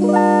Bye.